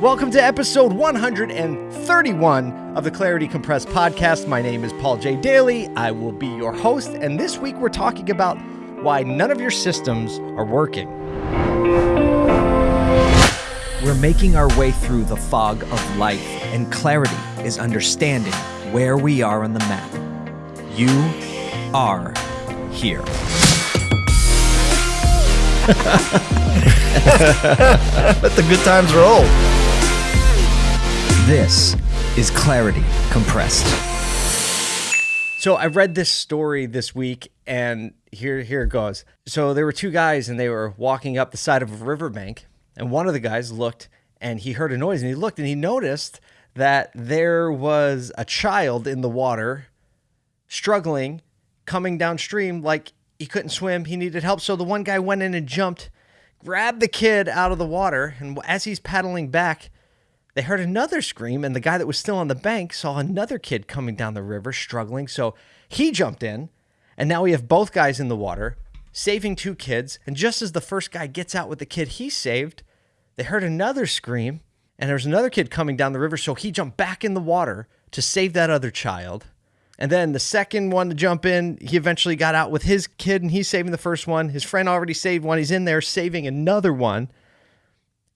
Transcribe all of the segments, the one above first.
Welcome to episode 131 of the Clarity Compressed podcast. My name is Paul J. Daly. I will be your host, and this week we're talking about why none of your systems are working. We're making our way through the fog of life, and clarity is understanding where we are on the map. You are here. Let the good times roll. This is Clarity Compressed. So I read this story this week, and here here it goes. So there were two guys, and they were walking up the side of a riverbank, and one of the guys looked, and he heard a noise, and he looked, and he noticed that there was a child in the water, struggling, coming downstream, like he couldn't swim, he needed help. So the one guy went in and jumped, grabbed the kid out of the water, and as he's paddling back, they heard another scream, and the guy that was still on the bank saw another kid coming down the river struggling. So he jumped in, and now we have both guys in the water, saving two kids. And just as the first guy gets out with the kid he saved, they heard another scream, and there was another kid coming down the river. So he jumped back in the water to save that other child. And then the second one to jump in, he eventually got out with his kid, and he's saving the first one. His friend already saved one. He's in there saving another one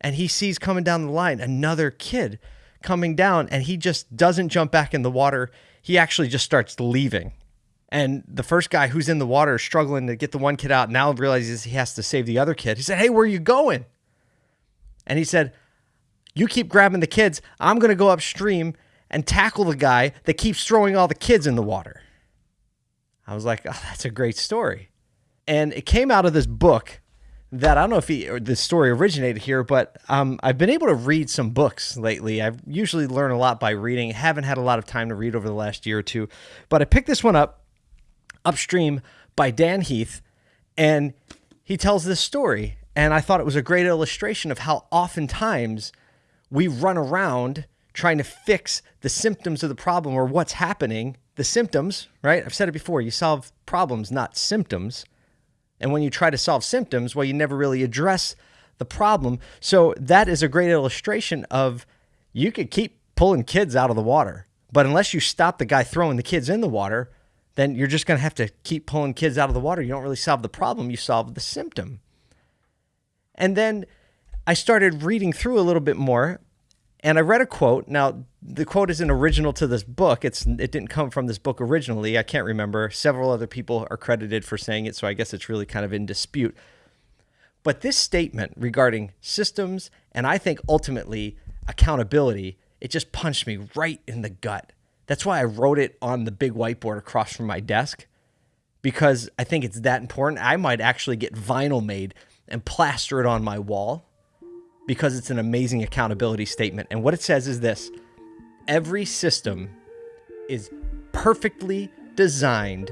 and he sees coming down the line another kid coming down and he just doesn't jump back in the water. He actually just starts leaving. And the first guy who's in the water struggling to get the one kid out now realizes he has to save the other kid. He said hey where are you going? And he said you keep grabbing the kids. I'm going to go upstream and tackle the guy that keeps throwing all the kids in the water. I was like oh that's a great story. And it came out of this book that I don't know if he, the story originated here, but um, I've been able to read some books lately. I usually learn a lot by reading. Haven't had a lot of time to read over the last year or two, but I picked this one up, Upstream by Dan Heath, and he tells this story. And I thought it was a great illustration of how oftentimes we run around trying to fix the symptoms of the problem or what's happening. The symptoms, right? I've said it before. You solve problems, not symptoms. And when you try to solve symptoms, well, you never really address the problem. So that is a great illustration of you could keep pulling kids out of the water, but unless you stop the guy throwing the kids in the water, then you're just going to have to keep pulling kids out of the water. You don't really solve the problem, you solve the symptom. And then I started reading through a little bit more and I read a quote. Now, the quote isn't original to this book. It's it didn't come from this book originally. I can't remember. Several other people are credited for saying it, so I guess it's really kind of in dispute. But this statement regarding systems and I think ultimately accountability, it just punched me right in the gut. That's why I wrote it on the big whiteboard across from my desk because I think it's that important. I might actually get vinyl made and plaster it on my wall because it's an amazing accountability statement. And what it says is this every system is perfectly designed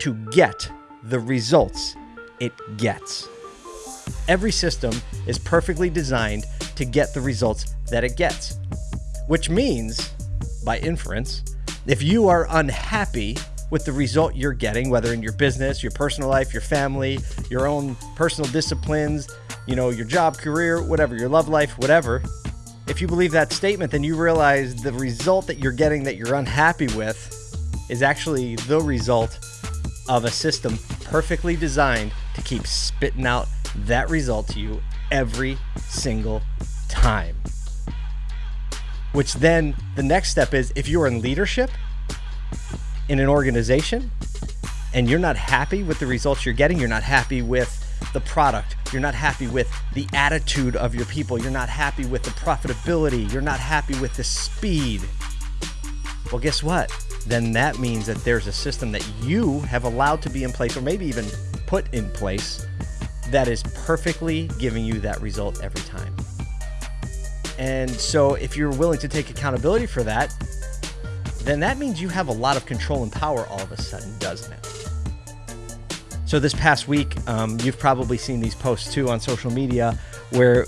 to get the results it gets. Every system is perfectly designed to get the results that it gets, which means, by inference, if you are unhappy with the result you're getting, whether in your business, your personal life, your family, your own personal disciplines, you know, your job, career, whatever, your love life, whatever, if you believe that statement, then you realize the result that you're getting that you're unhappy with is actually the result of a system perfectly designed to keep spitting out that result to you every single time. Which then the next step is if you're in leadership in an organization and you're not happy with the results you're getting, you're not happy with the product, you're not happy with the attitude of your people, you're not happy with the profitability, you're not happy with the speed. Well, guess what? Then that means that there's a system that you have allowed to be in place, or maybe even put in place, that is perfectly giving you that result every time. And so, if you're willing to take accountability for that, then that means you have a lot of control and power all of a sudden, doesn't it? So this past week, um, you've probably seen these posts too on social media, where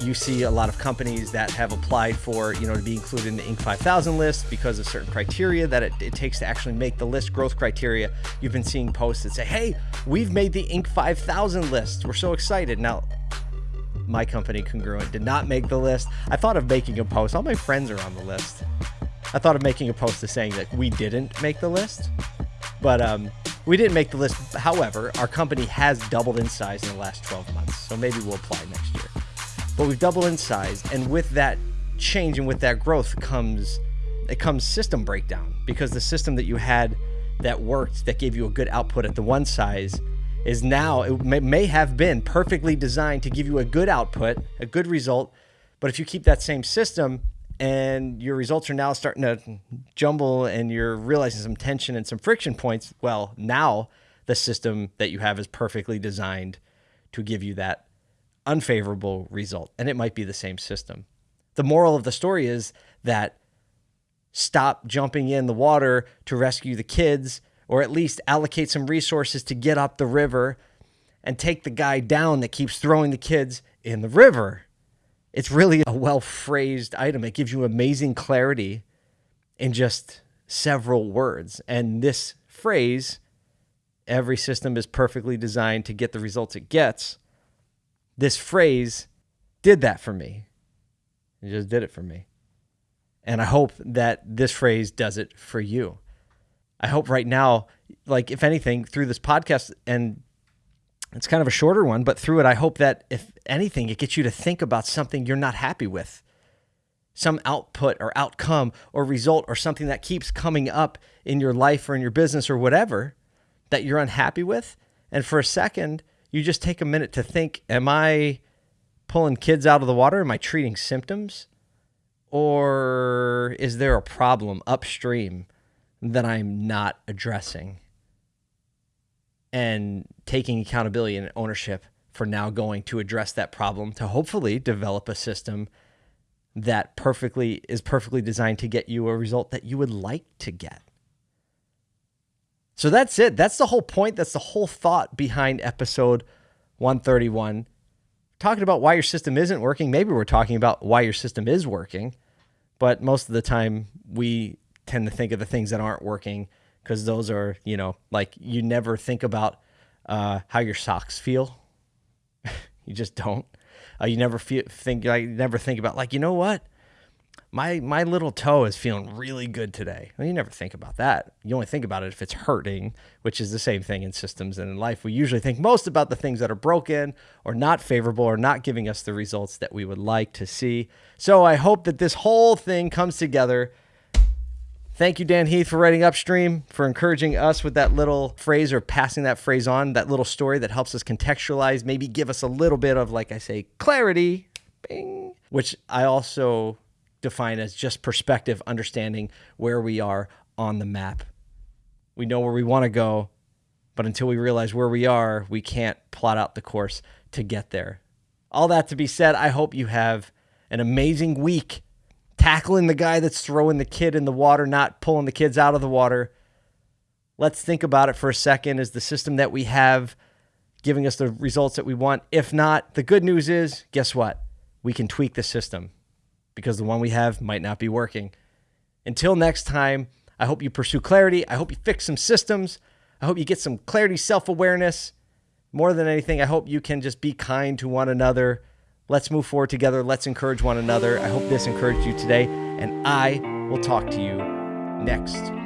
you see a lot of companies that have applied for, you know, to be included in the Inc. 5000 list because of certain criteria that it, it takes to actually make the list, growth criteria. You've been seeing posts that say, "Hey, we've made the Inc. 5000 list. We're so excited!" Now, my company, Congruent, did not make the list. I thought of making a post. All my friends are on the list. I thought of making a post to saying that we didn't make the list, but um, we didn't make the list. However, our company has doubled in size in the last 12 months, so maybe we'll apply next year. But we've doubled in size, and with that change and with that growth comes it comes system breakdown because the system that you had that worked that gave you a good output at the one size is now it may, may have been perfectly designed to give you a good output, a good result, but if you keep that same system and your results are now starting to jumble and you're realizing some tension and some friction points, well, now the system that you have is perfectly designed to give you that unfavorable result. And it might be the same system. The moral of the story is that stop jumping in the water to rescue the kids, or at least allocate some resources to get up the river and take the guy down that keeps throwing the kids in the river. It's really a well phrased item. It gives you amazing clarity in just several words. And this phrase, every system is perfectly designed to get the results it gets. This phrase did that for me. It just did it for me. And I hope that this phrase does it for you. I hope right now, like if anything, through this podcast, and it's kind of a shorter one, but through it, I hope that if anything, it gets you to think about something you're not happy with, some output or outcome or result or something that keeps coming up in your life or in your business or whatever that you're unhappy with. And for a second, you just take a minute to think, am I pulling kids out of the water? Am I treating symptoms? Or is there a problem upstream that I'm not addressing? And taking accountability and ownership for now going to address that problem to hopefully develop a system that perfectly is perfectly designed to get you a result that you would like to get. So that's it. That's the whole point. That's the whole thought behind episode 131. Talking about why your system isn't working. Maybe we're talking about why your system is working. But most of the time, we tend to think of the things that aren't working because those are, you know, like you never think about uh, how your socks feel. you just don't. Uh, you never feel, think like never think about like you know what my my little toe is feeling really good today. Well, you never think about that. You only think about it if it's hurting, which is the same thing in systems and in life. We usually think most about the things that are broken or not favorable or not giving us the results that we would like to see. So I hope that this whole thing comes together. Thank you, Dan Heath, for writing upstream, for encouraging us with that little phrase or passing that phrase on, that little story that helps us contextualize, maybe give us a little bit of, like I say, clarity, bing, which I also define as just perspective, understanding where we are on the map. We know where we want to go, but until we realize where we are, we can't plot out the course to get there. All that to be said, I hope you have an amazing week tackling the guy that's throwing the kid in the water, not pulling the kids out of the water. Let's think about it for a second. Is the system that we have giving us the results that we want? If not, the good news is guess what? We can tweak the system because the one we have might not be working. Until next time, I hope you pursue clarity. I hope you fix some systems. I hope you get some clarity, self awareness. More than anything, I hope you can just be kind to one another. Let's move forward together. Let's encourage one another. I hope this encouraged you today, and I will talk to you next